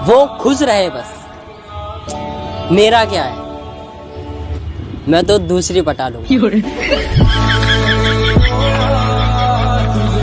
वो खुश रहे बस। मेरा क्या है? मैं तो दूसरी पटा लूँगा।